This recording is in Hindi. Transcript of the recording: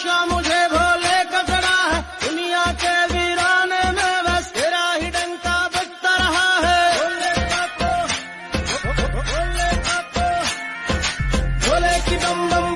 नशा मुझे भोले कचरा है। दुनिया के वीराने में बस तेरा ही डंका बजता रहा है। भोले की बम बम